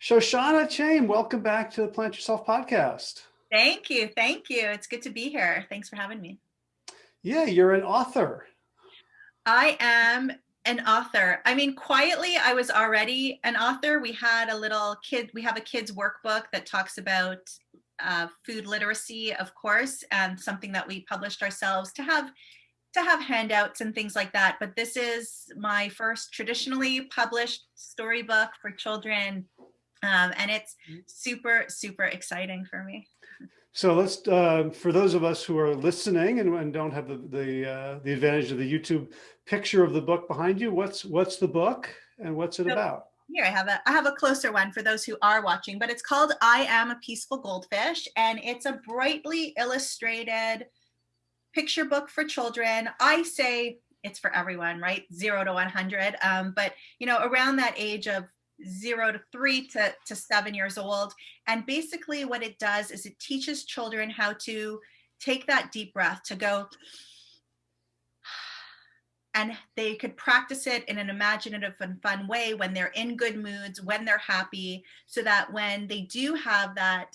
Shoshana Chaim, welcome back to the Plant Yourself podcast. Thank you. Thank you. It's good to be here. Thanks for having me. Yeah, you're an author. I am an author. I mean, quietly, I was already an author. We had a little kid, we have a kid's workbook that talks about uh, food literacy, of course, and something that we published ourselves to have to have handouts and things like that. But this is my first traditionally published storybook for children. Um, and it's mm. super, super exciting for me. So let's, uh, for those of us who are listening and, and don't have the the, uh, the advantage of the YouTube picture of the book behind you, what's what's the book and what's it so, about? Here I have a I have a closer one for those who are watching, but it's called I Am a Peaceful Goldfish, and it's a brightly illustrated picture book for children. I say it's for everyone, right? Zero to 100. Um, but, you know, around that age of zero to three to, to seven years old. And basically what it does is it teaches children how to take that deep breath to go and they could practice it in an imaginative and fun way when they're in good moods, when they're happy, so that when they do have that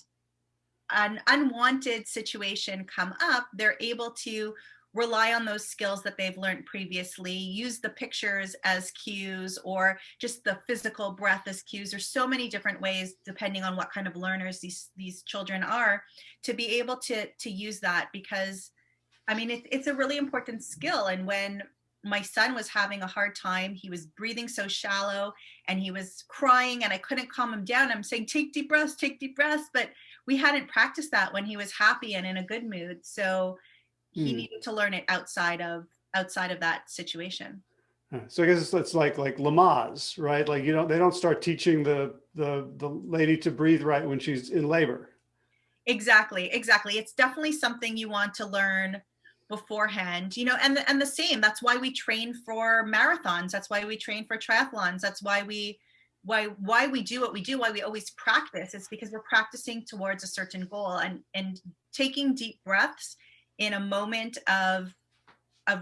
an unwanted situation come up, they're able to rely on those skills that they've learned previously, use the pictures as cues or just the physical breath as cues. There's so many different ways, depending on what kind of learners these, these children are, to be able to, to use that because, I mean, it, it's a really important skill. And when my son was having a hard time, he was breathing so shallow and he was crying and I couldn't calm him down. I'm saying, take deep breaths, take deep breaths. But we hadn't practiced that when he was happy and in a good mood. So he mm. needed to learn it outside of outside of that situation. So I guess it's, it's like like Lamaze, right? Like you know they don't start teaching the the the lady to breathe right when she's in labor. Exactly, exactly. It's definitely something you want to learn beforehand, you know, and the, and the same. That's why we train for marathons. That's why we train for triathlons. That's why we why why we do what we do, why we always practice. It's because we're practicing towards a certain goal and and taking deep breaths in a moment of of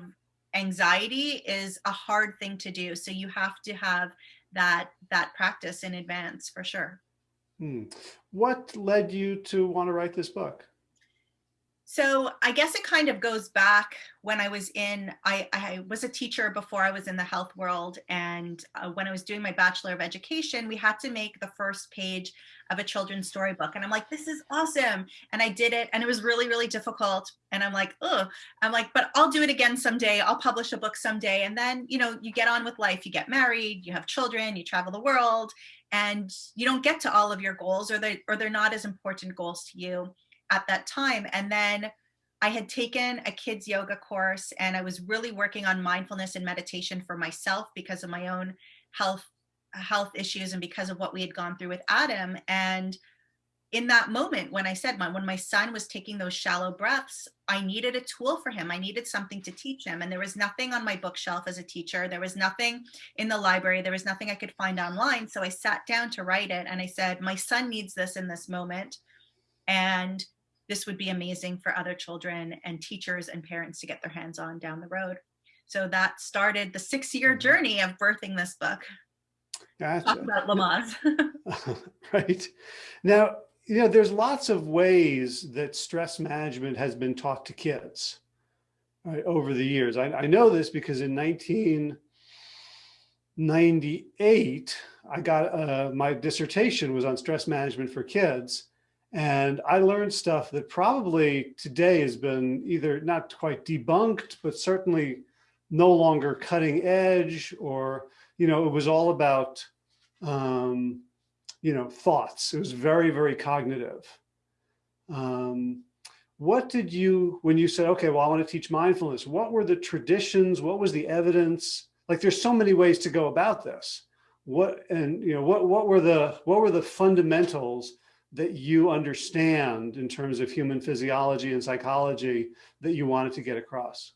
anxiety is a hard thing to do. So you have to have that that practice in advance for sure. Hmm. What led you to want to write this book? So I guess it kind of goes back when I was in, I, I was a teacher before I was in the health world. And uh, when I was doing my Bachelor of Education, we had to make the first page of a children's storybook. And I'm like, this is awesome. And I did it and it was really, really difficult. And I'm like, oh, I'm like, but I'll do it again someday. I'll publish a book someday. And then, you know, you get on with life, you get married, you have children, you travel the world, and you don't get to all of your goals or they or they're not as important goals to you at that time. And then I had taken a kids yoga course and I was really working on mindfulness and meditation for myself because of my own health health issues and because of what we had gone through with Adam. And in that moment, when I said my, when my son was taking those shallow breaths, I needed a tool for him. I needed something to teach him. And there was nothing on my bookshelf as a teacher. There was nothing in the library. There was nothing I could find online. So I sat down to write it. And I said, my son needs this in this moment. And this would be amazing for other children and teachers and parents to get their hands on down the road. So that started the six year mm-hmm. journey of birthing this book. Gotcha. Talk about Lamaze. right. Now, you know, there's lots of ways that stress management has been taught to kids right, over the years. I, I know this because in 1998, I got uh, my dissertation was on stress management for kids. And I learned stuff that probably today has been either not quite debunked, but certainly no longer cutting edge or, you know, it was all about, um, you know, thoughts. It was very, very cognitive. Um, what did you, when you said, okay, well, I want to teach mindfulness, what were the traditions? What was the evidence? Like there's so many ways to go about this. What, and, you know, what, what were the, what were the fundamentals that you understand in terms of human physiology and psychology that you wanted to get across?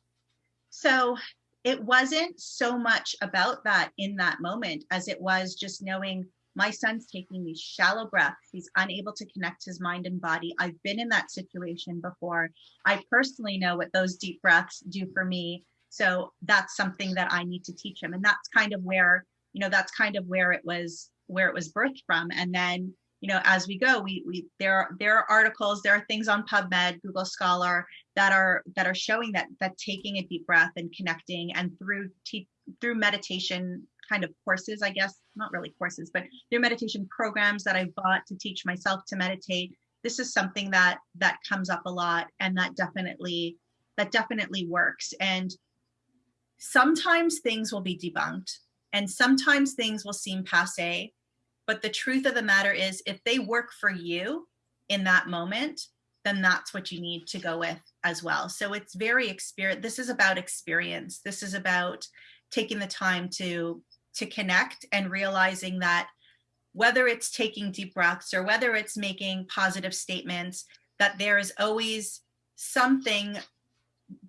So it wasn't so much about that in that moment as it was just knowing my son's taking these shallow breaths. He's unable to connect his mind and body. I've been in that situation before. I personally know what those deep breaths do for me. So that's something that I need to teach him. And that's kind of where, you know, that's kind of where it was where it was birthed from. And then, you know, as we go, we, we, there are, there are articles, there are things on PubMed, Google Scholar that are, that are showing that, that taking a deep breath and connecting and through, through meditation kind of courses, I guess, not really courses, but through meditation programs that I bought to teach myself to meditate. This is something that, that comes up a lot and that definitely, that definitely works. And sometimes things will be debunked and sometimes things will seem passe, but the truth of the matter is if they work for you in that moment, then that's what you need to go with as well. So it's very experience. This is about experience. This is about taking the time to to connect and realizing that whether it's taking deep breaths or whether it's making positive statements, that there is always something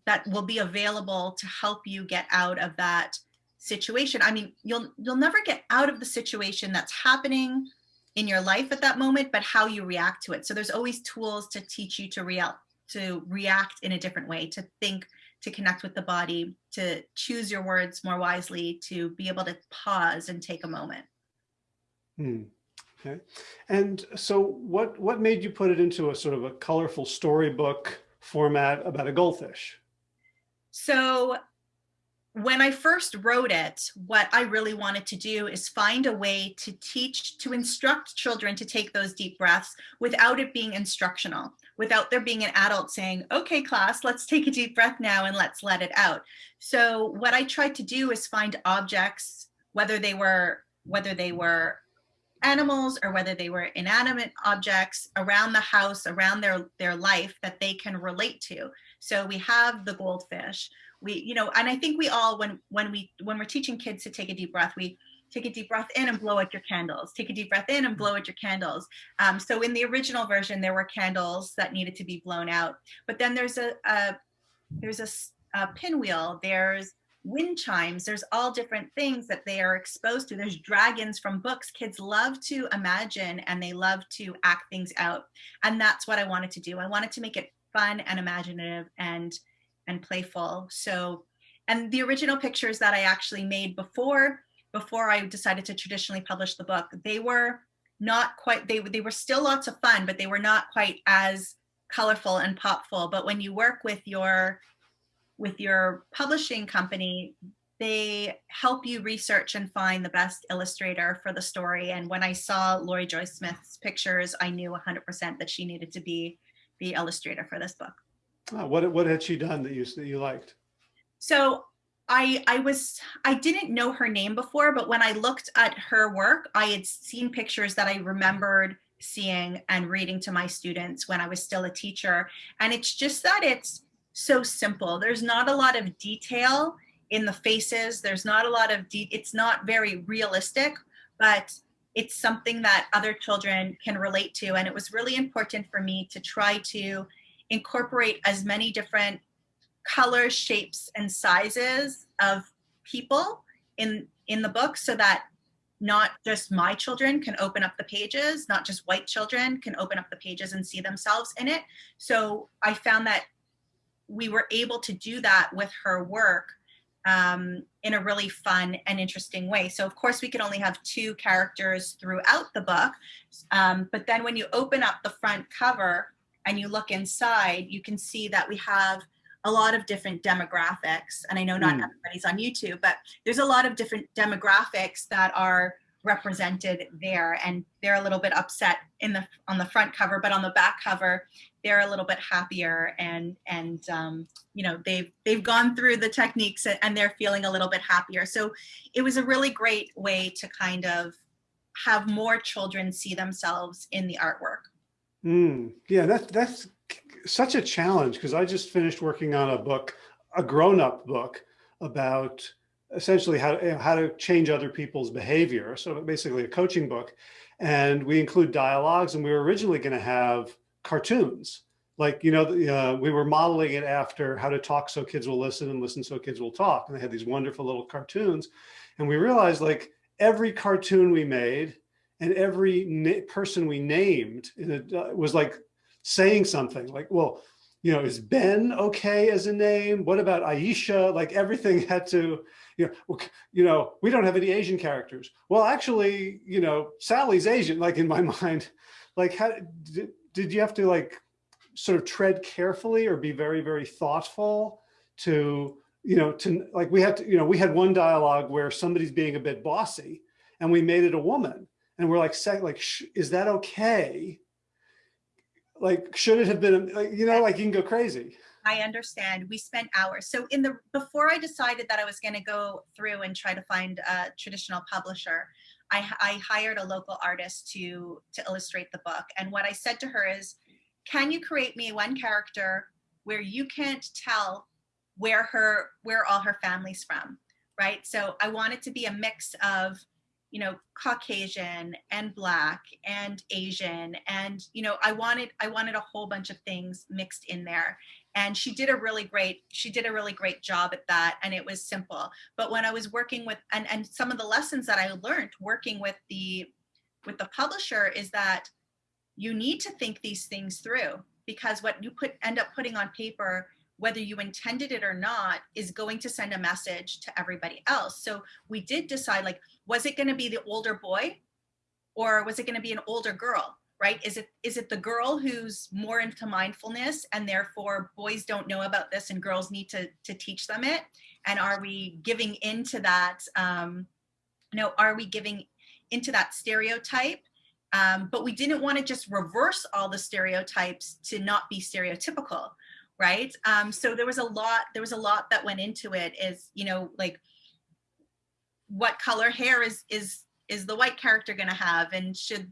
that will be available to help you get out of that situation. I mean, you'll you'll never get out of the situation that's happening in your life at that moment, but how you react to it. So there's always tools to teach you to react to react in a different way, to think, to connect with the body, to choose your words more wisely, to be able to pause and take a moment. Hmm. Okay. And so what what made you put it into a sort of a colorful storybook format about a goldfish? So when I first wrote it, what I really wanted to do is find a way to teach, to instruct children to take those deep breaths without it being instructional, without there being an adult saying, okay, class, let's take a deep breath now and let's let it out. So what I tried to do is find objects, whether they were, whether they were animals or whether they were inanimate objects around the house, around their, their life that they can relate to. So we have the goldfish, we you know and i think we all when when we when we're teaching kids to take a deep breath we take a deep breath in and blow out your candles. Take a deep breath in and blow out your candles. Um, so in the original version there were candles that needed to be blown out but then there's a, a there's a, a pinwheel. There's wind chimes. There's all different things that they are exposed to. There's dragons from books. Kids love to imagine and they love to act things out. And that's what i wanted to do. I wanted to make it fun and imaginative and and playful. So, and the original pictures that I actually made before, before I decided to traditionally publish the book, they were not quite, they, they were still lots of fun, but they were not quite as colorful and popful. But when you work with your, with your publishing company, they help you research and find the best illustrator for the story. And when I saw Lori Joy Smith's pictures, I knew 100% that she needed to be the illustrator for this book. Uh, what what had she done that you that you liked? So I I was I didn't know her name before, but when I looked at her work, I had seen pictures that I remembered seeing and reading to my students when I was still a teacher. And it's just that it's so simple. There's not a lot of detail in the faces. There's not a lot of it's not very realistic, but it's something that other children can relate to. And it was really important for me to try to incorporate as many different colors, shapes, and sizes of people in, in the book so that not just my children can open up the pages, not just white children can open up the pages and see themselves in it. So I found that we were able to do that with her work um, in a really fun and interesting way. So of course we could only have two characters throughout the book, um, but then when you open up the front cover, and you look inside, you can see that we have a lot of different demographics. And I know not mm. everybody's on YouTube, but there's a lot of different demographics that are represented there and they're a little bit upset in the on the front cover but on the back cover they're a little bit happier and and um, you know they've they've gone through the techniques and they're feeling a little bit happier so it was a really great way to kind of have more children see themselves in the artwork Mm, yeah, that's that's such a challenge because I just finished working on a book, a grown-up book about essentially how to, how to change other people's behavior. So basically a coaching book. And we include dialogues and we were originally going to have cartoons. Like, you know, uh, we were modeling it after how to talk so kids will listen and listen so kids will talk. And they had these wonderful little cartoons. And we realized like every cartoon we made and every person we named it, uh, was like saying something like, well, you know, is Ben okay as a name? What about Aisha? Like everything had to, you know, you know, we don't have any Asian characters. Well, actually, you know, Sally's Asian, like in my mind, like how did, did you have to like sort of tread carefully or be very, very thoughtful to, you know, to like we had to, you know, we had one dialogue where somebody's being a bit bossy and we made it a woman and we're like, like, is that okay? Like, should it have been, like, you know, like you can go crazy. I understand. We spent hours. So in the, before I decided that I was going to go through and try to find a traditional publisher, I, I hired a local artist to, to illustrate the book. And what I said to her is, can you create me one character where you can't tell where her, where all her family's from, right? So I want it to be a mix of you know, Caucasian and black and Asian. And, you know, I wanted, I wanted a whole bunch of things mixed in there. And she did a really great, she did a really great job at that. And it was simple. But when I was working with, and, and some of the lessons that I learned working with the, with the publisher is that you need to think these things through because what you put end up putting on paper whether you intended it or not, is going to send a message to everybody else. So we did decide like, was it gonna be the older boy or was it gonna be an older girl, right? Is it is it the girl who's more into mindfulness and therefore boys don't know about this and girls need to, to teach them it? And are we giving into that, um, know, are we giving into that stereotype? Um, but we didn't want to just reverse all the stereotypes to not be stereotypical right? Um, so there was a lot, there was a lot that went into it is, you know, like what color hair is, is, is the white character gonna have? And should,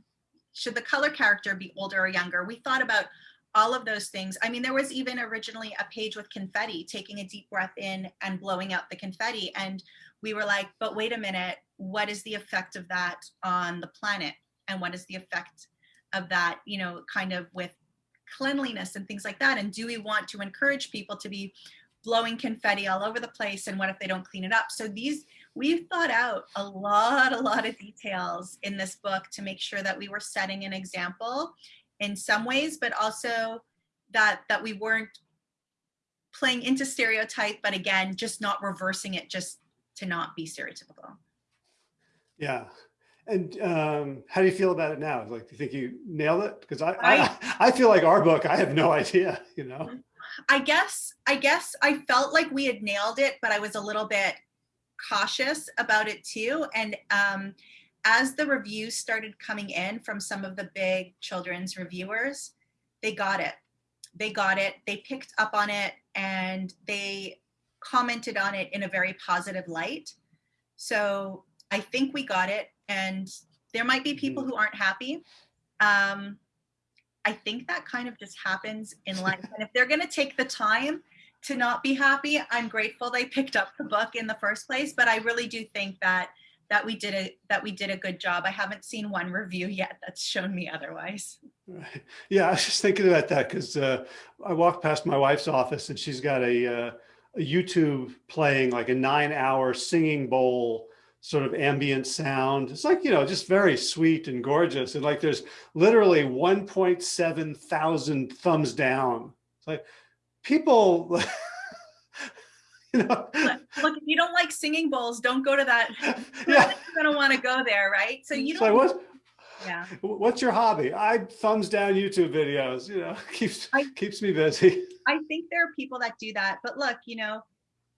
should the color character be older or younger? We thought about all of those things. I mean, there was even originally a page with confetti, taking a deep breath in and blowing out the confetti. And we were like, but wait a minute, what is the effect of that on the planet? And what is the effect of that, you know, kind of with cleanliness and things like that? And do we want to encourage people to be blowing confetti all over the place? And what if they don't clean it up? So these, we've thought out a lot, a lot of details in this book to make sure that we were setting an example in some ways, but also that, that we weren't playing into stereotype, but again, just not reversing it just to not be stereotypical. Yeah, and um, how do you feel about it now? Like, do you think you nailed it? Because I, I, I, feel like our book, I have no idea, you know? I guess, I guess I felt like we had nailed it, but I was a little bit cautious about it too. And um, as the reviews started coming in from some of the big children's reviewers, they got it. They got it. They picked up on it and they commented on it in a very positive light. So I think we got it and there might be people mm-hmm. who aren't happy. Um, I think that kind of just happens in life. and if they're going to take the time to not be happy, I'm grateful they picked up the book in the first place. But I really do think that that we did a that we did a good job. I haven't seen one review yet that's shown me otherwise. Right. Yeah, I was just thinking about that because uh, I walked past my wife's office and she's got a, uh, a YouTube playing like a nine hour singing bowl sort of ambient sound. It's like, you know, just very sweet and gorgeous. And like there's literally 1.7 thousand thumbs down. It's like people, you know. Look, if you don't like singing bowls, don't go to that. yeah. You're gonna wanna go there, right? So you don't- so what, yeah. What's your hobby? I thumbs down YouTube videos, you know, keeps, I, keeps me busy. I think there are people that do that, but look, you know,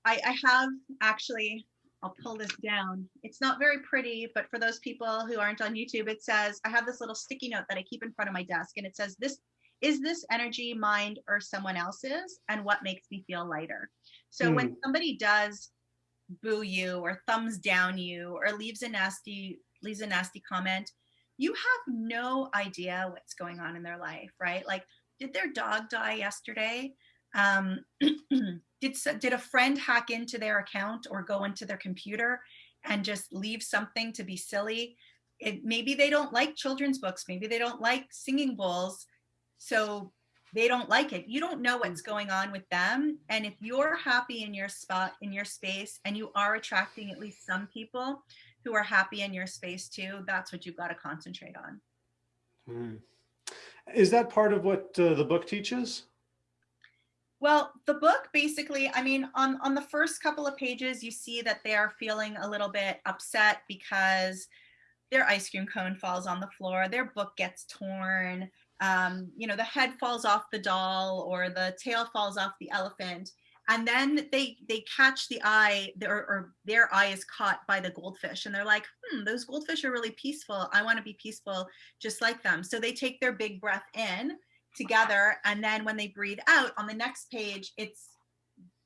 I, I have actually I'll pull this down. It's not very pretty, but for those people who aren't on YouTube, it says, I have this little sticky note that I keep in front of my desk and it says, this is this energy mind or someone else's and what makes me feel lighter. So mm. when somebody does boo you or thumbs down you or leaves a nasty, leaves a nasty comment, you have no idea what's going on in their life, right? Like, did their dog die yesterday? Um, did, did a friend hack into their account or go into their computer and just leave something to be silly? It, maybe they don't like children's books. Maybe they don't like singing bowls. So they don't like it. You don't know what's going on with them. And if you're happy in your spot, in your space, and you are attracting at least some people who are happy in your space too, that's what you've got to concentrate on. Hmm. Is that part of what uh, the book teaches? Well, the book basically, I mean, on, on the first couple of pages, you see that they are feeling a little bit upset because their ice cream cone falls on the floor, their book gets torn, um, you know, the head falls off the doll or the tail falls off the elephant. And then they they catch the eye, or, or their eye is caught by the goldfish, and they're like, "Hmm, those goldfish are really peaceful. I want to be peaceful, just like them." So they take their big breath in, together and then when they breathe out on the next page it's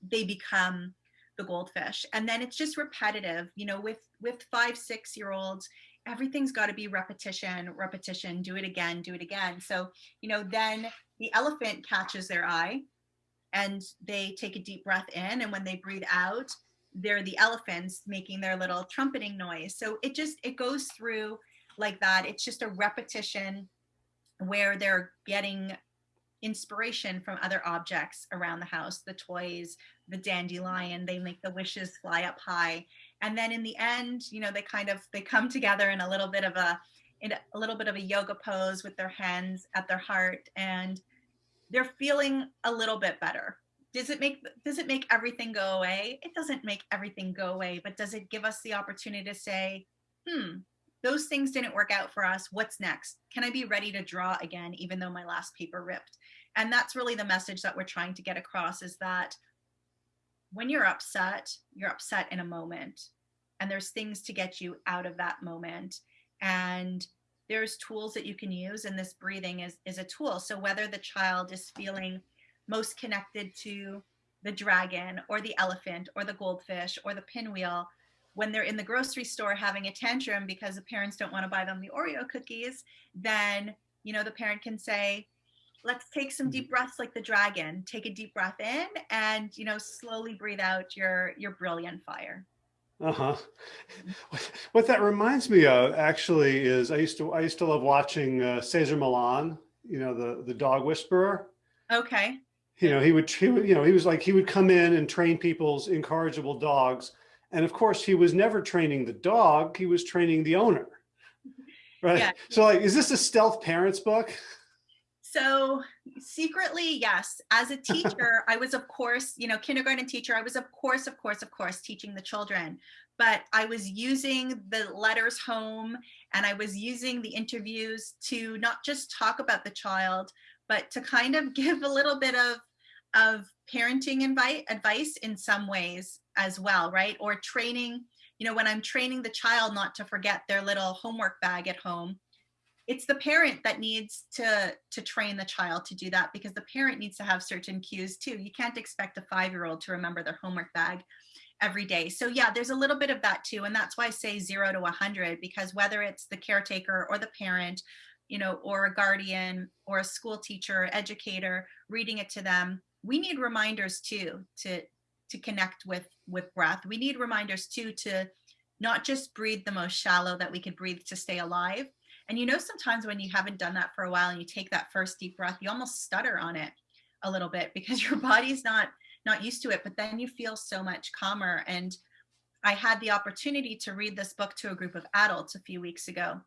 they become the goldfish and then it's just repetitive you know with with five six year olds everything's got to be repetition repetition do it again do it again. So you know then the elephant catches their eye and they take a deep breath in and when they breathe out they're the elephants making their little trumpeting noise. So it just it goes through like that. It's just a repetition where they're getting inspiration from other objects around the house, the toys, the dandelion, they make the wishes fly up high. And then in the end, you know, they kind of, they come together in a little bit of a, in a little bit of a yoga pose with their hands at their heart and they're feeling a little bit better. Does it make, does it make everything go away? It doesn't make everything go away, but does it give us the opportunity to say, hmm, those things didn't work out for us. What's next? Can I be ready to draw again, even though my last paper ripped? And that's really the message that we're trying to get across is that when you're upset, you're upset in a moment and there's things to get you out of that moment. And there's tools that you can use and this breathing is, is a tool. So whether the child is feeling most connected to the dragon or the elephant or the goldfish or the pinwheel, when they're in the grocery store having a tantrum because the parents don't want to buy them the Oreo cookies, then, you know, the parent can say, let's take some deep mm-hmm. breaths like the dragon. Take a deep breath in and, you know, slowly breathe out your, your brilliant fire. Uh-huh. What that reminds me of actually is I used to, I used to love watching uh, Cesar Millan, you know, the, the dog whisperer. Okay. You know, he would, he would, you know, he was like, he would come in and train people's incorrigible dogs and of course, he was never training the dog, he was training the owner. Right. Yeah. So like, is this a stealth parents book? So secretly, yes. As a teacher, I was, of course, you know, kindergarten teacher, I was, of course, of course, of course, teaching the children. But I was using the letters home and I was using the interviews to not just talk about the child, but to kind of give a little bit of, of parenting invite, advice in some ways as well, right? Or training, you know, when I'm training the child not to forget their little homework bag at home, it's the parent that needs to to train the child to do that because the parent needs to have certain cues too. You can't expect a five-year-old to remember their homework bag every day. So yeah, there's a little bit of that too. And that's why I say zero to 100, because whether it's the caretaker or the parent, you know, or a guardian or a school teacher, educator, reading it to them, we need reminders too to to connect with with breath. We need reminders too to not just breathe the most shallow that we could breathe to stay alive. And you know, sometimes when you haven't done that for a while and you take that first deep breath, you almost stutter on it a little bit because your body's not not used to it, but then you feel so much calmer. And I had the opportunity to read this book to a group of adults a few weeks ago.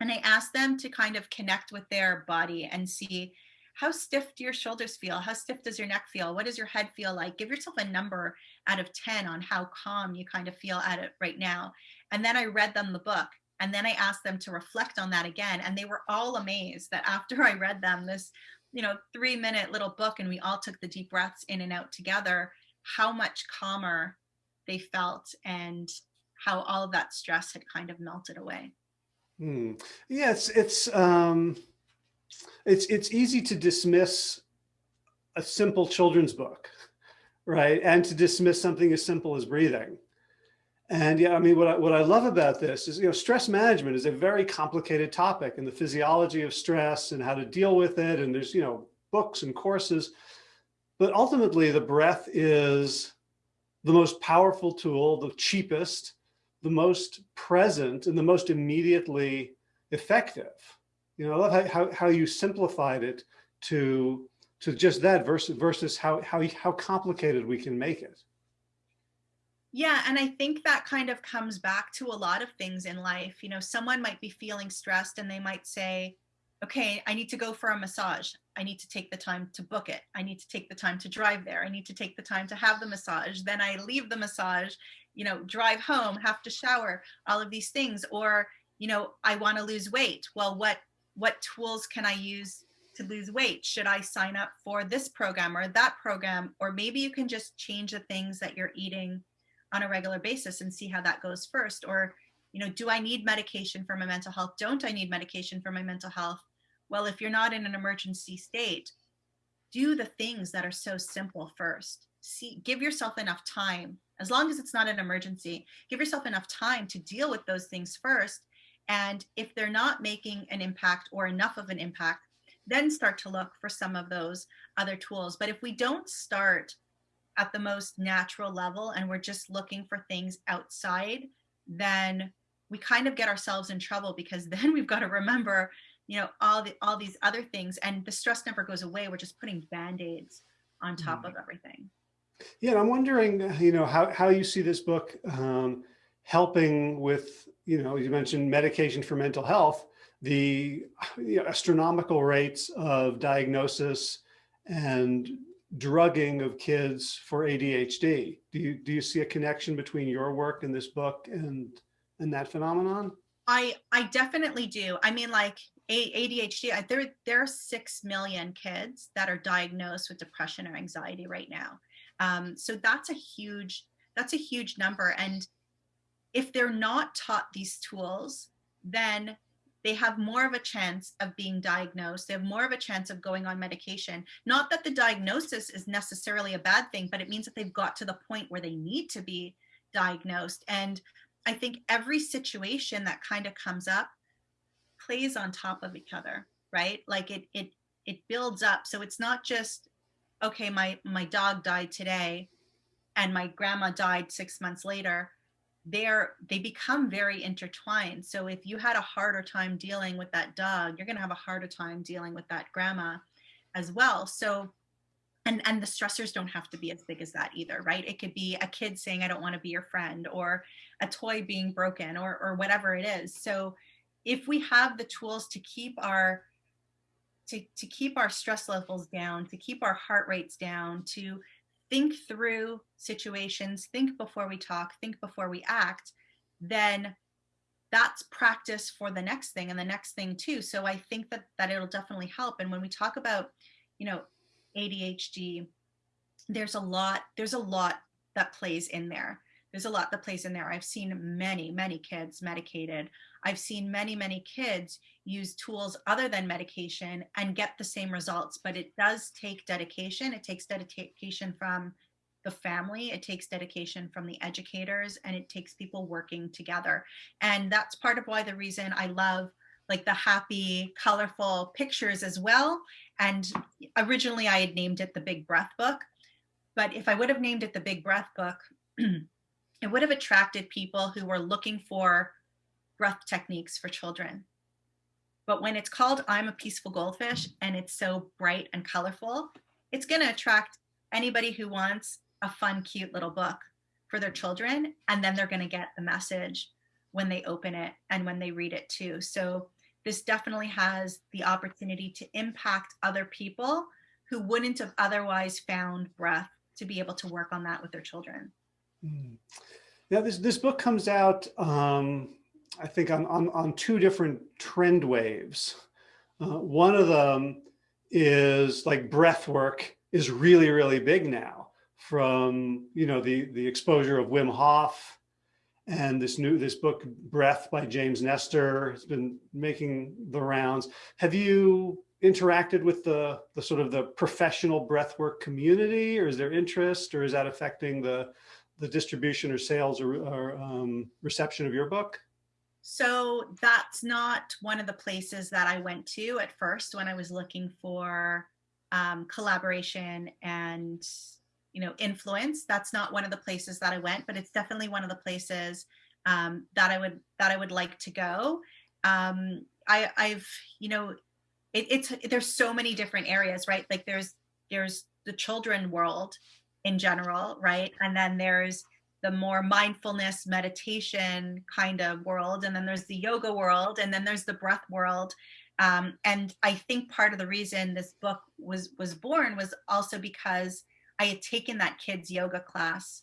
And I asked them to kind of connect with their body and see how stiff do your shoulders feel? How stiff does your neck feel? What does your head feel like? Give yourself a number out of 10 on how calm you kind of feel at it right now. And then I read them the book and then I asked them to reflect on that again. And they were all amazed that after I read them this, you know, three minute little book and we all took the deep breaths in and out together, how much calmer they felt and how all of that stress had kind of melted away. Hmm. Yeah, it's, it's, um, it's it's easy to dismiss a simple children's book, right? And to dismiss something as simple as breathing. And yeah, I mean, what I, what I love about this is, you know, stress management is a very complicated topic and the physiology of stress and how to deal with it. And there's, you know, books and courses, but ultimately the breath is the most powerful tool, the cheapest, the most present and the most immediately effective. You know, I love how, how, how you simplified it to to just that versus versus how how how complicated we can make it. Yeah, and I think that kind of comes back to a lot of things in life. You know, someone might be feeling stressed and they might say, okay, I need to go for a massage. I need to take the time to book it. I need to take the time to drive there. I need to take the time to have the massage. Then I leave the massage, you know, drive home, have to shower, all of these things. Or, you know, I want to lose weight. Well, what what tools can I use to lose weight? Should I sign up for this program or that program? Or maybe you can just change the things that you're eating on a regular basis and see how that goes first. Or, you know, do I need medication for my mental health? Don't I need medication for my mental health? Well, if you're not in an emergency state, do the things that are so simple first. See, give yourself enough time, as long as it's not an emergency, give yourself enough time to deal with those things first. And if they're not making an impact or enough of an impact, then start to look for some of those other tools. But if we don't start at the most natural level and we're just looking for things outside, then we kind of get ourselves in trouble because then we've got to remember you know, all the all these other things, and the stress never goes away. We're just putting band-aids on top mm. of everything. Yeah, I'm wondering, you know, how how you see this book um, helping with, you know, you mentioned medication for mental health, the you know, astronomical rates of diagnosis and drugging of kids for ADHD. Do you do you see a connection between your work in this book and and that phenomenon? I I definitely do. I mean, like ADHD, there, there are 6 million kids that are diagnosed with depression or anxiety right now. Um, so that's a huge, that's a huge number. And if they're not taught these tools, then they have more of a chance of being diagnosed. They have more of a chance of going on medication. Not that the diagnosis is necessarily a bad thing, but it means that they've got to the point where they need to be diagnosed. And I think every situation that kind of comes up plays on top of each other, right? Like it it it builds up. So it's not just okay, my my dog died today and my grandma died 6 months later. They're they become very intertwined. So if you had a harder time dealing with that dog, you're going to have a harder time dealing with that grandma as well. So and and the stressors don't have to be as big as that either right it could be a kid saying i don't want to be your friend or a toy being broken or or whatever it is so if we have the tools to keep our to, to keep our stress levels down, to keep our heart rates down, to think through situations, think before we talk, think before we act, then that's practice for the next thing and the next thing too. So I think that that it'll definitely help. And when we talk about, you know, ADHD, there's a lot, there's a lot that plays in there. There's a lot that plays in there. I've seen many, many kids medicated I've seen many, many kids use tools other than medication and get the same results, but it does take dedication. It takes dedication from the family, it takes dedication from the educators, and it takes people working together. And that's part of why the reason I love like the happy, colorful pictures as well. And originally I had named it the Big Breath Book. But if I would have named it the Big Breath Book, it would have attracted people who were looking for breath techniques for children. But when it's called I'm a Peaceful Goldfish and it's so bright and colorful, it's going to attract anybody who wants a fun, cute little book for their children. And then they're going to get the message when they open it and when they read it too. So this definitely has the opportunity to impact other people who wouldn't have otherwise found breath to be able to work on that with their children. Mm. Now this, this book comes out um, I think on, on, on two different trend waves. Uh, one of them is like breath work is really, really big now from, you know, the, the exposure of Wim Hof and this new, this book, Breath by James Nestor has been making the rounds. Have you interacted with the, the sort of the professional breathwork community or is there interest or is that affecting the, the distribution or sales or, or um, reception of your book? So that's not one of the places that I went to at first when I was looking for um, collaboration and you know influence. That's not one of the places that I went, but it's definitely one of the places um, that I would that I would like to go. Um, I, I've you know it, it's there's so many different areas, right? Like there's there's the children world in general, right? And then there's the more mindfulness meditation kind of world and then there's the yoga world and then there's the breath world Um, and I think part of the reason this book was was born was also because I had taken that kids yoga class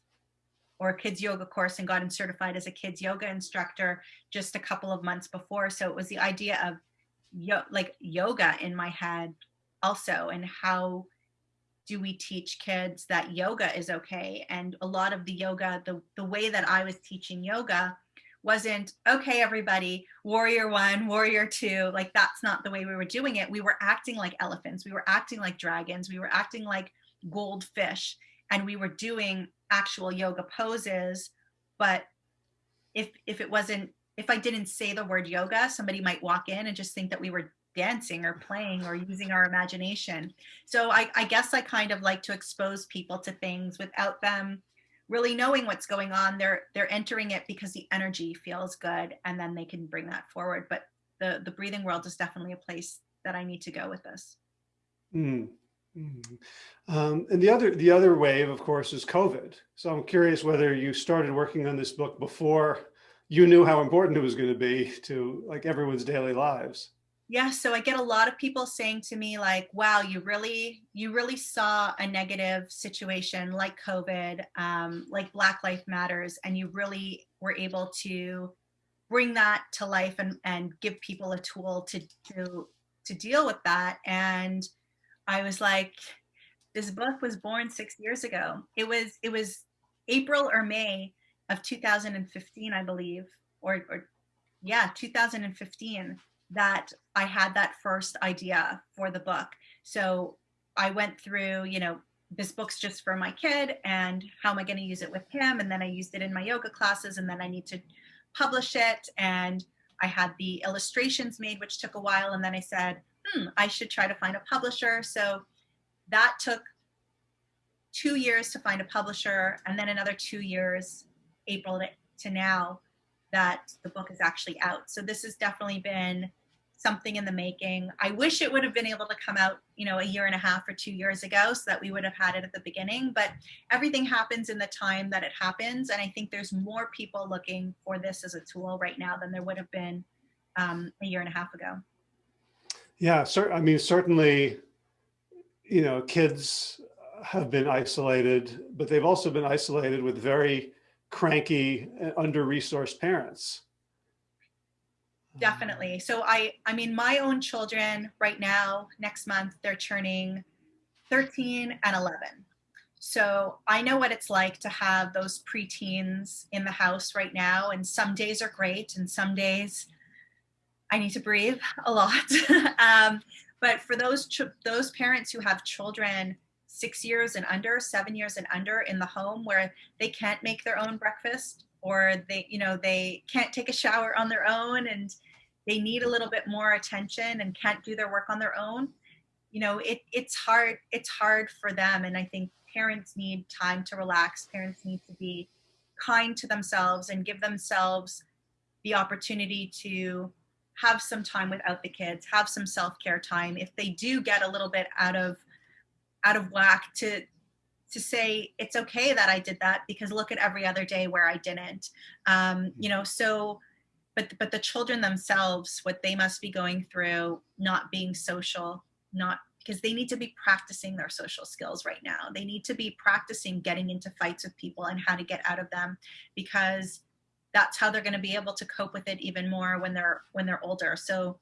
or a kids yoga course and gotten certified as a kids yoga instructor just a couple of months before. So it was the idea of yo like yoga in my head also and how do we teach kids that yoga is okay? And a lot of the yoga the the way that i was teaching yoga wasn't okay everybody warrior one warrior two like that's not the way we were doing it. We were acting like elephants. We were acting like dragons. We were acting like goldfish. And we were doing actual yoga poses. But if if it wasn't if i didn't say the word yoga somebody might walk in and just think that we were dancing or playing or using our imagination. So I, I, guess I kind of like to expose people to things without them really knowing what's going on. They're they're entering it because the energy feels good and then they can bring that forward. But the, the breathing world is definitely a place that I need to go with this. Mm. Mm. Um, and the other the other wave, of course, is COVID. So I'm curious whether you started working on this book before you knew how important it was going to be to like everyone's daily lives yeah so i get a lot of people saying to me like wow you really you really saw a negative situation like covid um, like black life matters and you really were able to bring that to life and and give people a tool to to to deal with that. And i was like this book was born six years ago. It was it was april or may of 2015 i believe or, or yeah 2015 that I had that first idea for the book. So I went through, you know, this book's just for my kid and how am I going to use it with him? And then I used it in my yoga classes and then I need to publish it. And I had the illustrations made, which took a while. And then I said, hmm, I should try to find a publisher. So that took two years to find a publisher and then another two years, April to now that the book is actually out. So this has definitely been something in the making. I wish it would have been able to come out, you know, a year and a half or two years ago so that we would have had it at the beginning, but everything happens in the time that it happens. And I think there's more people looking for this as a tool right now than there would have been um, a year and a half ago. Yeah, sir. I mean, certainly, you know, kids have been isolated, but they've also been isolated with very cranky, under-resourced parents. Definitely. So I, I mean, my own children right now, next month, they're turning 13 and 11. So I know what it's like to have those preteens in the house right now. And some days are great and some days I need to breathe a lot. um, but for those, those parents who have children six years and under, seven years and under in the home where they can't make their own breakfast or they, you know, they can't take a shower on their own and they need a little bit more attention and can't do their work on their own. You know, it, it's hard, it's hard for them. And I think parents need time to relax. Parents need to be kind to themselves and give themselves the opportunity to have some time without the kids, have some self-care time. If they do get a little bit out of out of whack to to say it's okay that I did that because look at every other day where I didn't. Um, you know, so but but the children themselves, what they must be going through, not being social, not because they need to be practicing their social skills right now. They need to be practicing getting into fights with people and how to get out of them because that's how they're going to be able to cope with it even more when they're when they're older. So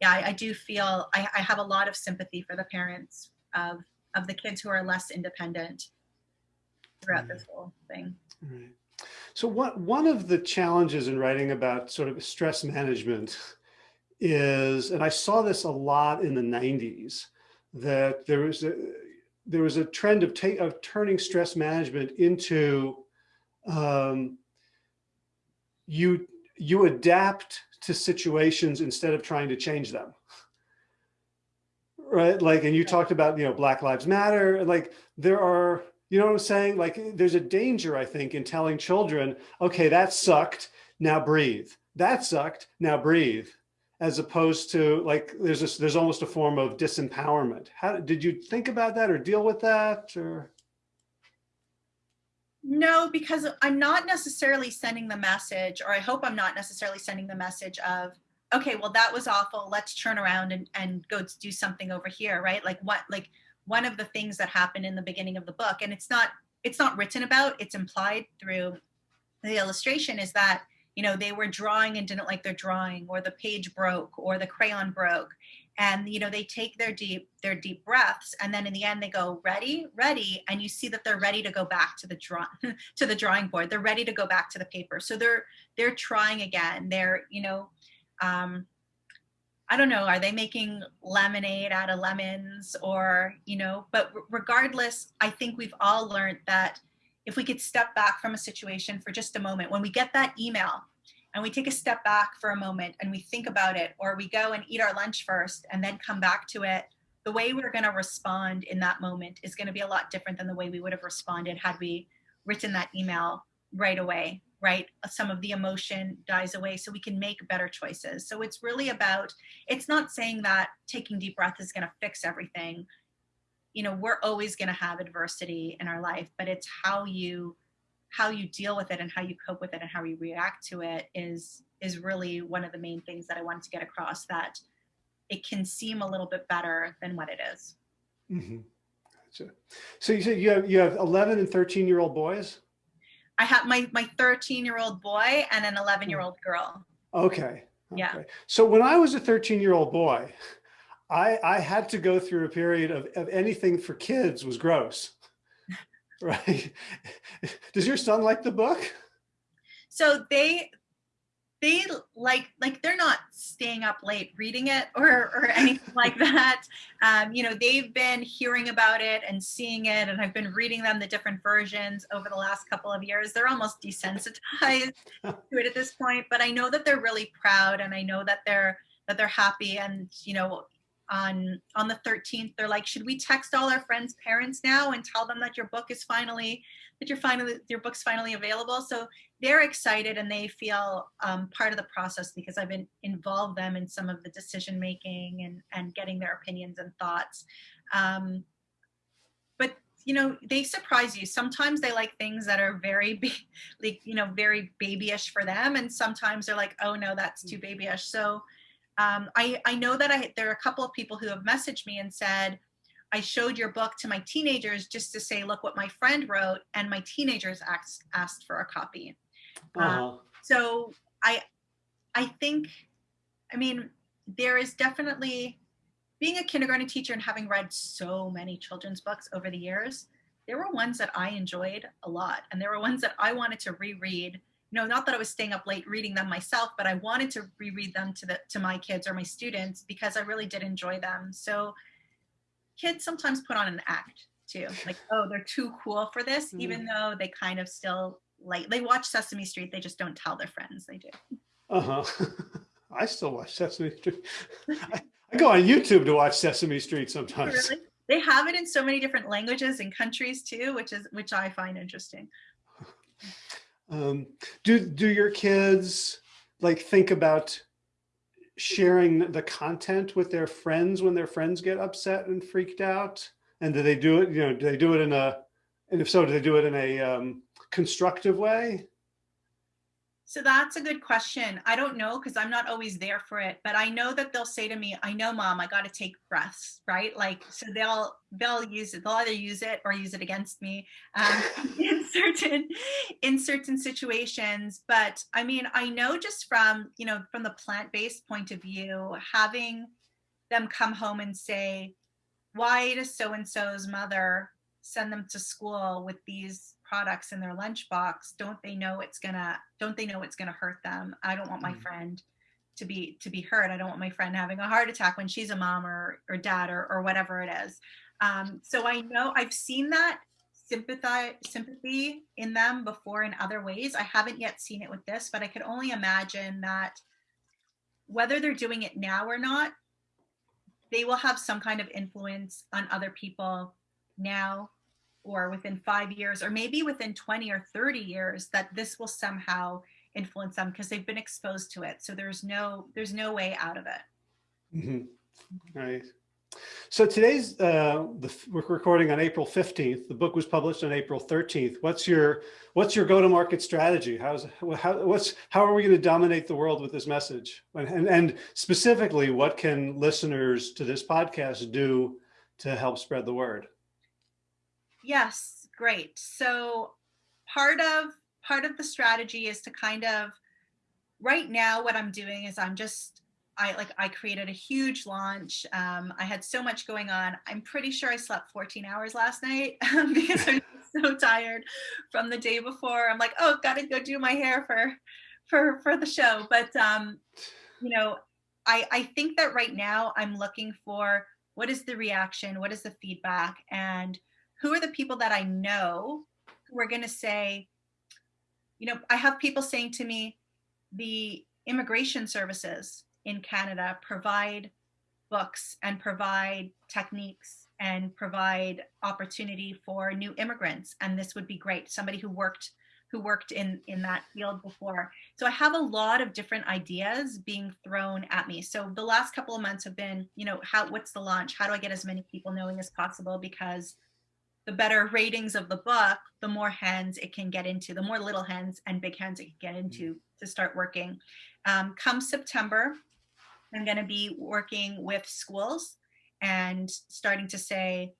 yeah, I, I do feel I, I have a lot of sympathy for the parents of of the kids who are less independent throughout this mm. whole thing. So what, one of the challenges in writing about sort of stress management is, and I saw this a lot in the 90s, that there was a, there was a trend of, take, of turning stress management into um, you, you adapt to situations instead of trying to change them right? Like, and you talked about, you know, Black Lives Matter, like there are, you know what I'm saying? Like there's a danger, I think, in telling children, okay, that sucked, now breathe. That sucked, now breathe. As opposed to like, there's this, there's almost a form of disempowerment. How did you think about that or deal with that or? No, because I'm not necessarily sending the message, or I hope I'm not necessarily sending the message of okay, well, that was awful. Let's turn around and, and go do something over here, right? Like what, like one of the things that happened in the beginning of the book, and it's not, it's not written about, it's implied through the illustration is that, you know, they were drawing and didn't like their drawing or the page broke or the crayon broke. And, you know, they take their deep, their deep breaths. And then in the end they go ready, ready. And you see that they're ready to go back to the draw to the drawing board. They're ready to go back to the paper. So they're, they're trying again. They're, you know, um, I don't know, are they making lemonade out of lemons or, you know, but regardless, I think we've all learned that if we could step back from a situation for just a moment, when we get that email and we take a step back for a moment and we think about it, or we go and eat our lunch first and then come back to it, the way we're going to respond in that moment is going to be a lot different than the way we would have responded had we written that email right away right? Some of the emotion dies away so we can make better choices. So it's really about, it's not saying that taking deep breath is gonna fix everything. You know, we're always gonna have adversity in our life, but it's how you how you deal with it and how you cope with it and how you react to it is is really one of the main things that I wanted to get across that it can seem a little bit better than what it is. Mm -hmm. Gotcha. So you said you have you have 11 and 13 year old boys? I have my my 13 year old boy and an 11 year old girl. Okay. Yeah. Okay. So when I was a 13 year old boy, I I had to go through a period of, of anything for kids was gross. right. Does your son like the book? So they they like like they're not staying up late reading it or or anything like that. Um, you know they've been hearing about it and seeing it and i've been reading them the different versions over the last couple of years. They're almost desensitized to it at this point but i know that they're really proud and i know that they're that they're happy. And you know on on the 13th they're like should we text all our friends parents now and tell them that your book is finally that you're finally your book's finally available? So they're excited and they feel um, part of the process because I've been involved them in some of the decision making and and getting their opinions and thoughts. Um, but you know they surprise you. Sometimes they like things that are very like you know very babyish for them and sometimes they're like oh no that's too babyish. So um, I, I know that I, there are a couple of people who have messaged me and said, I showed your book to my teenagers just to say, look what my friend wrote, and my teenagers asked, asked for a copy. Uh -huh. uh, so I, I think, I mean, there is definitely, being a kindergarten teacher and having read so many children's books over the years, there were ones that I enjoyed a lot, and there were ones that I wanted to reread You know, not that I was staying up late reading them myself, but I wanted to reread them to the to my kids or my students because I really did enjoy them. So kids sometimes put on an act too, like, oh, they're too cool for this, mm. even though they kind of still like they watch Sesame Street, they just don't tell their friends they do. Uh-huh. I still watch Sesame Street. I, I, go on YouTube to watch Sesame Street sometimes. Really? They have it in so many different languages and countries too, which is which I find interesting. Um, do, do your kids like think about sharing the content with their friends when their friends get upset and freaked out? And do they do it, you know, do they do it in a, and if so, do they do it in a um, constructive way? So that's a good question. I don't know because I'm not always there for it, but I know that they'll say to me, I know mom, I got to take breaths, right? Like, so they'll, they'll use it. They'll either use it or use it against me um, in certain, in certain situations. But I mean, I know just from, you know, from the plant-based point of view, having them come home and say, why does so-and-so's mother send them to school with these products in their lunchbox, don't they know it's gonna, don't they know it's gonna hurt them? I don't want my mm. friend to be to be hurt. I don't want my friend having a heart attack when she's a mom or, or dad or, or whatever it is. Um, so I know I've seen that sympathy sympathy in them before in other ways. I haven't yet seen it with this, but I could only imagine that whether they're doing it now or not, they will have some kind of influence on other people now or within five years or maybe within 20 or 30 years that this will somehow influence them because they've been exposed to it so there's no there's no way out of it mm -hmm. right So today's, uh, the, we're recording on April 15th. The book was published on April 13th. What's your, what's your go-to-market strategy? How's, how, what's, how are we going to dominate the world with this message? And, and specifically, what can listeners to this podcast do to help spread the word? Yes, great. So part of, part of the strategy is to kind of, right now, what I'm doing is I'm just I like I created a huge launch. Um, I had so much going on. I'm pretty sure I slept 14 hours last night because I'm so tired from the day before. I'm like, oh, gotta go do my hair for for for the show. But um, you know, I I think that right now I'm looking for what is the reaction, what is the feedback, and who are the people that I know who are gonna say, you know, I have people saying to me, the immigration services in Canada provide books and provide techniques and provide opportunity for new immigrants. And this would be great. Somebody who worked who worked in in that field before. So I have a lot of different ideas being thrown at me. So the last couple of months have been, you know, how what's the launch? How do I get as many people knowing as possible? Because the better ratings of the book, the more hands it can get into, the more little hands and big hands it can get into to start working. Um, come September, I'm going to be working with schools and starting to say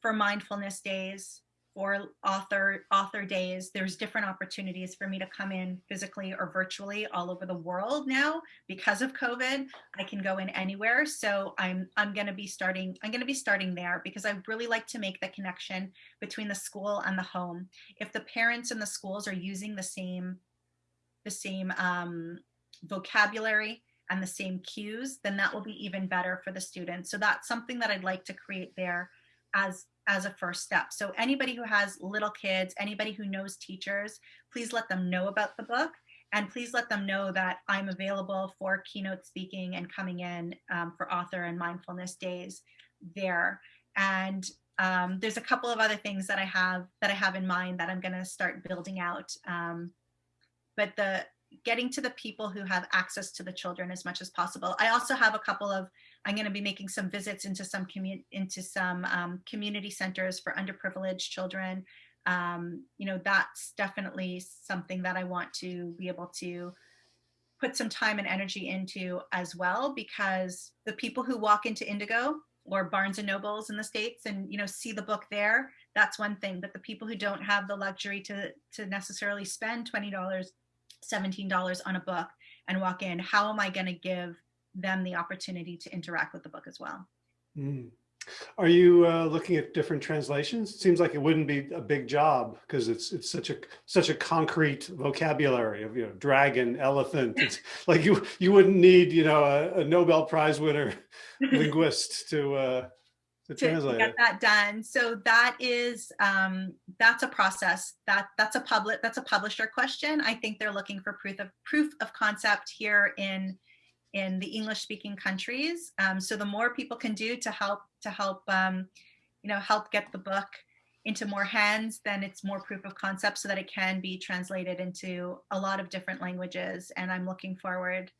for mindfulness days, for author author days, there's different opportunities for me to come in physically or virtually all over the world now because of COVID. I can go in anywhere. So I'm I'm going to be starting I'm going to be starting there because I really like to make the connection between the school and the home. If the parents and the schools are using the same the same um, vocabulary and the same cues, then that will be even better for the students. So that's something that I'd like to create there as as a first step. So anybody who has little kids, anybody who knows teachers, please let them know about the book and please let them know that I'm available for keynote speaking and coming in um, for author and mindfulness days there. And um, there's a couple of other things that I have that I have in mind that I'm going to start building out. Um, but the getting to the people who have access to the children as much as possible. I also have a couple of, I'm going to be making some visits into some community into some um, community centers for underprivileged children. Um, you know, that's definitely something that I want to be able to put some time and energy into as well, because the people who walk into Indigo or Barnes and Nobles in the States and, you know, see the book there, that's one thing. But the people who don't have the luxury to, to necessarily spend $20 $17 on a book and walk in, how am I going to give them the opportunity to interact with the book as well? Mm. Are you uh, looking at different translations? It seems like it wouldn't be a big job because it's it's such a such a concrete vocabulary of you know dragon, elephant. It's like you you wouldn't need you know a, a Nobel Prize winner linguist to uh, to, to get that done. So that is um, that's a process. That that's a public that's a publisher question. I think they're looking for proof of proof of concept here in in the English speaking countries. Um, so the more people can do to help to help um, you know help get the book into more hands, then it's more proof of concept so that it can be translated into a lot of different languages. And I'm looking forward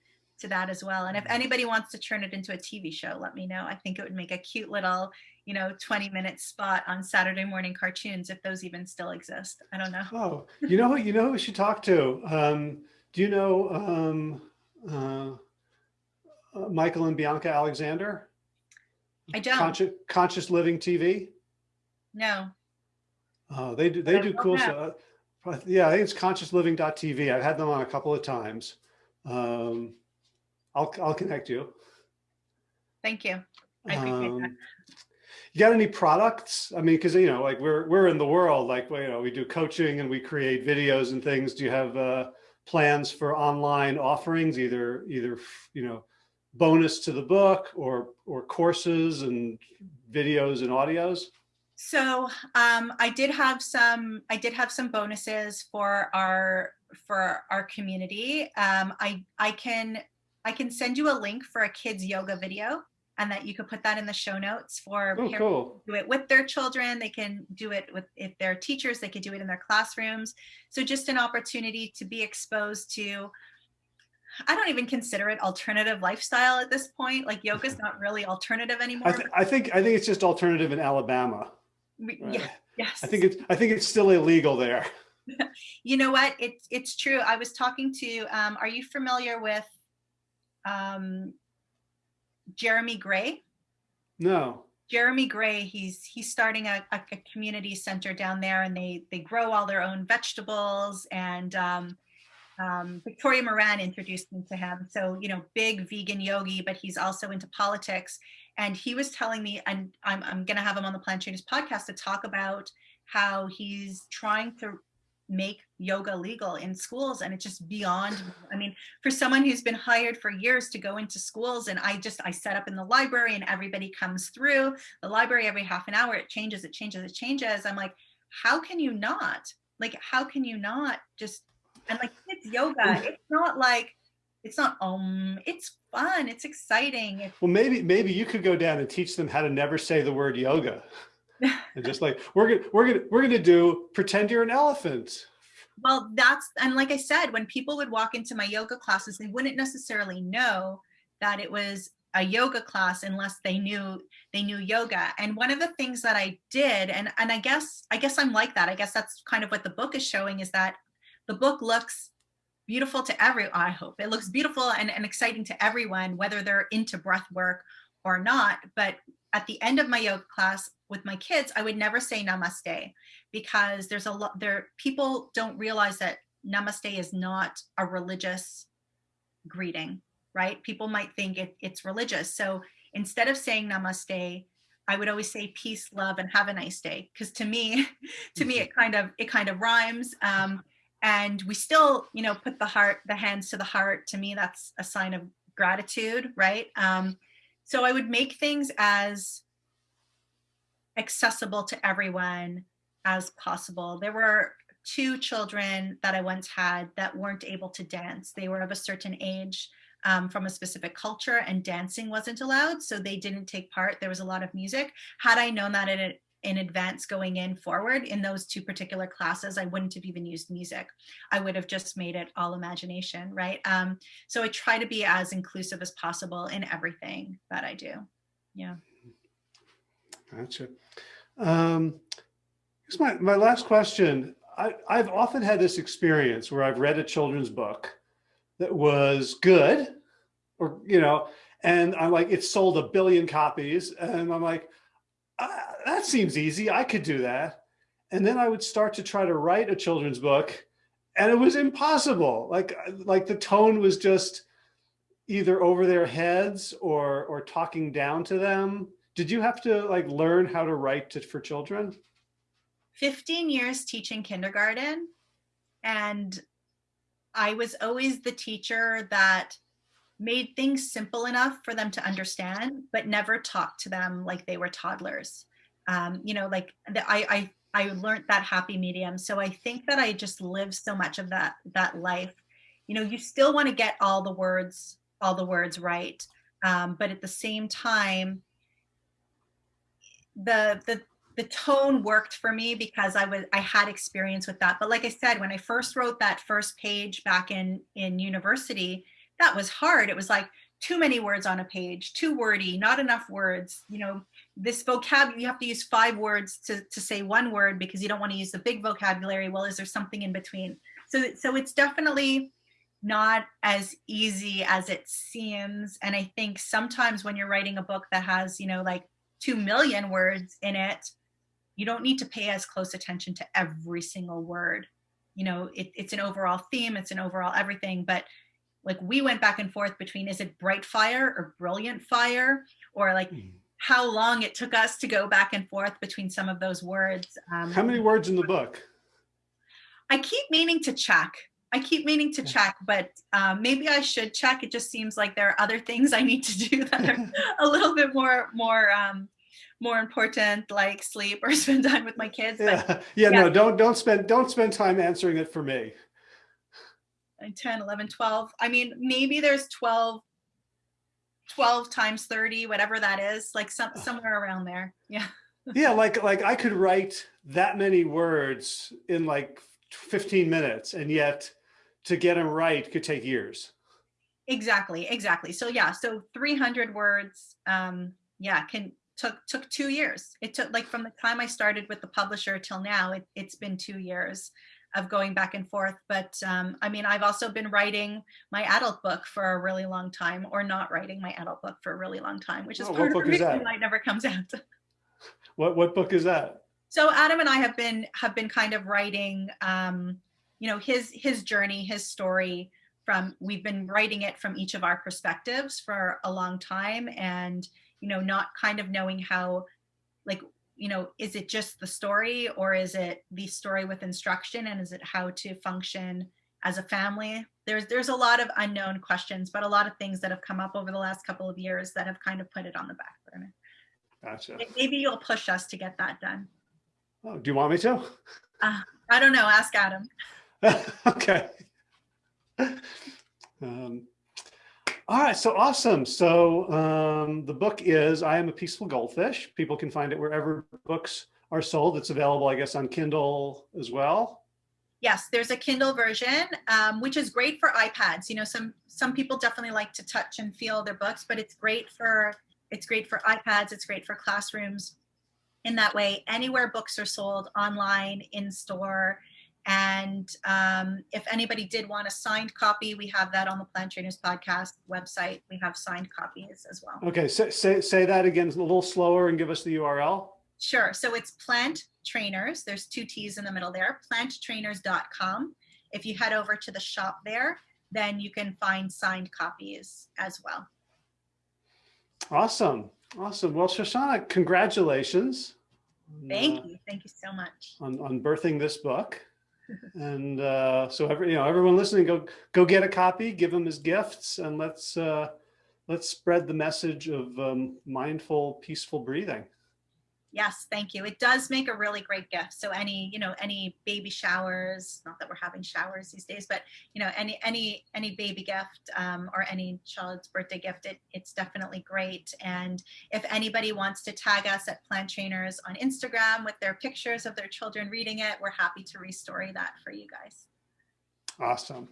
to that as well. And if Mm-hmm. anybody wants to turn it into a TV show, let me know. I think it would make a cute little, you know, 20 minute spot on Saturday morning cartoons, if those even still exist. I don't know. Oh, you know who you know who we should talk to? Um, do you know um, uh, uh, Michael and Bianca Alexander? I don't. Conscious, Conscious Living TV. No. Oh, they do they do cool that. stuff. Uh, Yeah, I think it's consciousliving.tv. I've had them on a couple of times. Um, I'll I'll connect you. Thank you. I appreciate that. Um, you got any products? I mean, because you know, like we're we're in the world, like you know, we do coaching and we create videos and things. Do you have uh, plans for online offerings, either either you know, bonus to the book or or courses and videos and audios? So um, I did have some, I did have some bonuses for our, for our community. Um, I, I can, I can send you a link for a kids yoga video and that you could put that in the show notes for Oh, parents cool. do it with their children. They can do it with, if they're teachers, they could do it in their classrooms. So just an opportunity to be exposed to I don't even consider it alternative lifestyle at this point. Like yoga's not really alternative anymore. I, th I think I think it's just alternative in Alabama. We- right? Yeah, yes. I think it's I think it's still illegal there. You know what? It's it's true. I was talking to. Um, are you familiar with um, Jeremy Gray? No. Jeremy Gray, he's he's starting a, a, community center down there, and they they grow all their own vegetables. And um, um, Victoria Moran introduced me to him. So you know, big vegan yogi, but he's also into politics. And he was telling me, and I'm I'm going to have him on the Plant Trainers podcast to talk about how he's trying to make yoga legal in schools and it's just beyond i mean for someone who's been hired for years to go into schools and i just i set up in the library and everybody comes through the library every half an hour it changes it changes it changes. I'm like how can you not? Like how can you not just and like it's yoga it's not like it's not um it's fun it's exciting. Well, maybe maybe you could go down and teach them how to never say the word yoga. and just like we're gonna we're gonna we're gonna do pretend you're an elephant. well that's and like i said when people would walk into my yoga classes they wouldn't necessarily know that it was a yoga class unless they knew they knew yoga. And one of the things that i did and and i guess i guess i'm like that. I guess that's kind of what the book is showing is that the book looks beautiful to every i hope it looks beautiful and, and exciting to everyone whether they're into breath work or not. But at the end of my yoga class with my kids i would never say namaste because there's a lot there people don't realize that namaste is not a religious greeting right? People might think it, it's religious. So instead of saying namaste i would always say peace love and have a nice day. Because to me to me it kind of it kind of rhymes. Um, and we still you know put the heart the hands to the heart. To me that's a sign of gratitude right? Um, so i would make things as accessible to everyone as possible. There were two children that I once had that weren't able to dance. They were of a certain age um, from a specific culture and dancing wasn't allowed. So they didn't take part. There was a lot of music. Had I known that in, in advance going in forward in those two particular classes, I wouldn't have even used music. I would have just made it all imagination, right? Um, so I try to be as inclusive as possible in everything that I do. Yeah. Gotcha. Um, here's my, my last question. I, I've often had this experience where I've read a children's book that was good or, you know, and I'm like, it sold a billion copies. And I'm like, ah, that seems easy. I could do that. And then I would start to try to write a children's book and it was impossible. Like, like the tone was just either over their heads or, or talking down to them did you have to like learn how to write to, for children? 15 years teaching kindergarten and i was always the teacher that made things simple enough for them to understand but never talked to them like they were toddlers. Um, you know like the, I, I i learned that happy medium. So i think that i just lived so much of that that life. You know you still want to get all the words all the words right um, but at the same time the the the tone worked for me because I was I had experience with that. But like I said, when I first wrote that first page back in in university, that was hard. It was like too many words on a page, too wordy, not enough words. You know, this vocabulary you have to use five words to to say one word because you don't want to use the big vocabulary. Well, is there something in between? So so it's definitely not as easy as it seems. And I think sometimes when you're writing a book that has, you know, like 2 million words in it, you don't need to pay as close attention to every single word. You know, it, it's an overall theme, it's an overall everything, but like we went back and forth between is it bright fire or brilliant fire or like mm. how long it took us to go back and forth between some of those words. Um, how many words in the book? I keep meaning to check. I keep meaning to check, but um, maybe I should check. It just seems like there are other things I need to do that are a little bit more more um, more important, like sleep or spend time with my kids. Yeah. But, yeah, yeah, no, don't don't spend don't spend time answering it for me. 10, 11, 12. I mean, maybe there's 12, 12 times 30, whatever that is, like some somewhere around there. Yeah. yeah, like like I could write that many words in like 15 minutes, and yet to get them right could take years. Exactly, exactly. So yeah, so 300 words, um, yeah, can took took two years. It took like from the time I started with the publisher till now, it, it's been two years of going back and forth. But um, I mean, I've also been writing my adult book for a really long time, or not writing my adult book for a really long time, which is Oh, part of the reason why it never comes out. What, what book is that? so adam and i have been have been kind of writing um you know his his journey his story from we've been writing it from each of our perspectives for a long time and you know not kind of knowing how like you know is it just the story or is it the story with instruction and is it how to function as a family there's there's a lot of unknown questions but a lot of things that have come up over the last couple of years that have kind of put it on the back burner Gotcha. maybe you'll push us to get that done Oh, do you want me to? Uh, I don't know. Ask Adam. okay. Um, all right, so awesome. So um, the book is I Am a Peaceful Goldfish. People can find it wherever books are sold. It's available, I guess, on Kindle as well. Yes, there's a Kindle version, um, which is great for iPads. You know, some some people definitely like to touch and feel their books, but it's great for it's great for iPads. It's great for classrooms. In that way, anywhere books are sold, online, in store, and um, if anybody did want a signed copy, we have that on the Plant Trainers Podcast website. We have signed copies as well. Okay, say, say, say that again a little slower and give us the URL. Sure. So it's plant trainers. There's two T's in the middle there, planttrainers.com. If you head over to the shop there, then you can find signed copies as well. Awesome. Awesome. Well, Shoshana, congratulations. Thank uh, you. Thank you so much. On, on birthing this book. And uh, so every, you know, everyone listening, go, go get a copy, give them as gifts and let's, uh, let's spread the message of um, mindful, peaceful breathing. Yes, thank you. It does make a really great gift. So any, you know, any baby showers, not that we're having showers these days, but you know, any any any baby gift um, or any child's birthday gift, it, it's definitely great. And if anybody wants to tag us at Plant Trainers on Instagram with their pictures of their children reading it, we're happy to restory that for you guys. Awesome.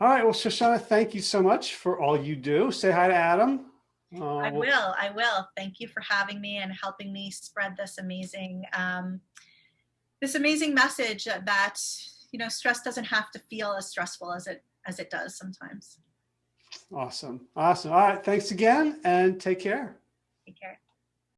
All right. Well, Shoshana, thank you so much for all you do. Say hi to Adam. Uh, I we'll- will. I will. Thank you for having me and helping me spread this amazing, um, this amazing message that you know stress doesn't have to feel as stressful as it as it does sometimes. Awesome. Awesome. All right. Thanks again and take care. Take care.